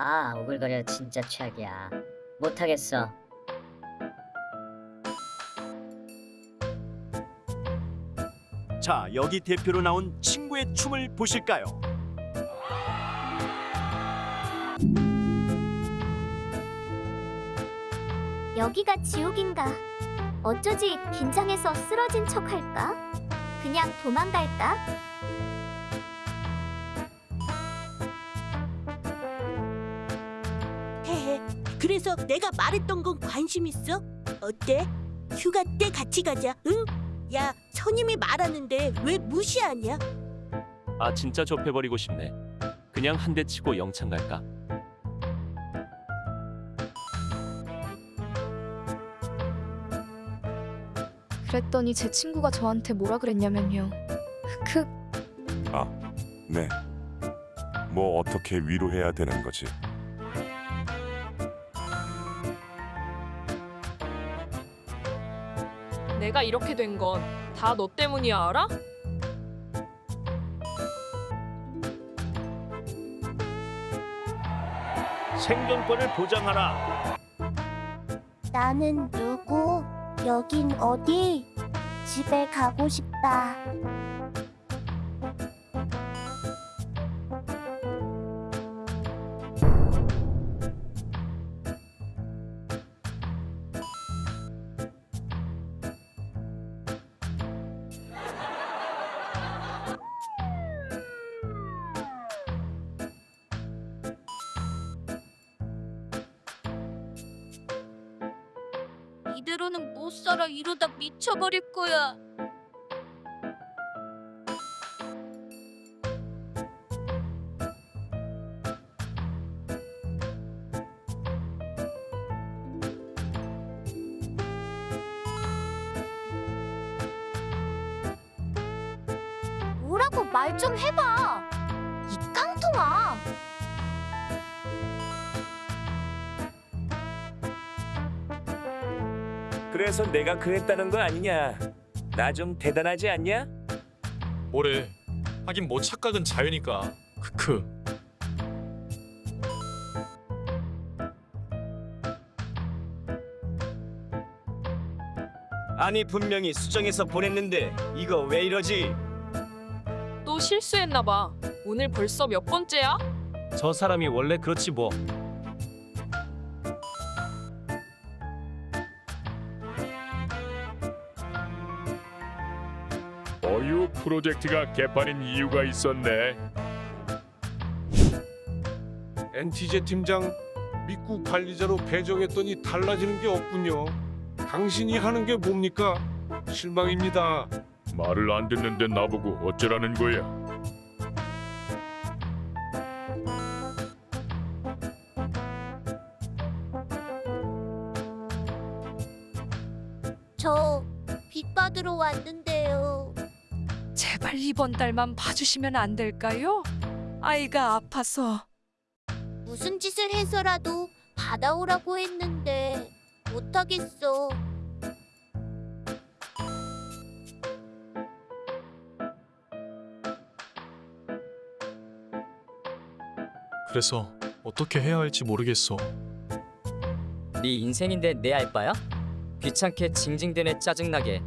아 오글거려 진짜 최악이야 못하겠어 자, 여기 대표로 나온 친구의 춤을 보실까요? 여기가 지옥인가? 어쩌지 긴장해서 쓰러진 척 할까? 그냥 도망갈까? 그래서 내가 말했던 건 관심 있어? 어때? 휴가 때 같이 가자. 응? 야, 선임이 말하는데 왜 무시하냐? 아 진짜 좁혀버리고 싶네. 그냥 한 대 치고 영창 갈까? 그랬더니 제 친구가 저한테 뭐라 그랬냐면요. 그 네. 뭐 어떻게 위로해야 되는 거지? 내가 이렇게 된 건 다 너 때문이야 알아? 생존권을 보장하라. 나는 누구? 여긴 어디? 집에 가고 싶다. 이대로는 못 살아. 이러다 미쳐버릴 거야. 뭐라고 말 좀 해봐. 이 깡통아. 그래서 내가 그랬다는 거 아니냐? 나 좀 대단하지 않냐? 뭐래? 하긴 뭐 착각은 자유니까. 크크. 아니 분명히 수정해서 보냈는데 이거 왜 이러지? 또 실수했나 봐. 오늘 벌써 몇 번째야? 저 사람이 원래 그렇지 뭐. 어유 프로젝트가 개판인 이유가 있었네. 엔티제 팀장 믿고 관리자로 배정했더니 달라지는 게 없군요. 당신이 하는 게 뭡니까? 실망입니다. 말을 안 듣는데 나보고 어쩌라는 거야? 저 빚 받으러 왔는데요. 제발 이번 달만 봐주시면 안 될까요? 아이가 아파서. 무슨 짓을 해서라도 받아오라고 했는데 못하겠어. 그래서 어떻게 해야 할지 모르겠어. 네 인생인데 내 알바야? 귀찮게 징징대네 짜증나게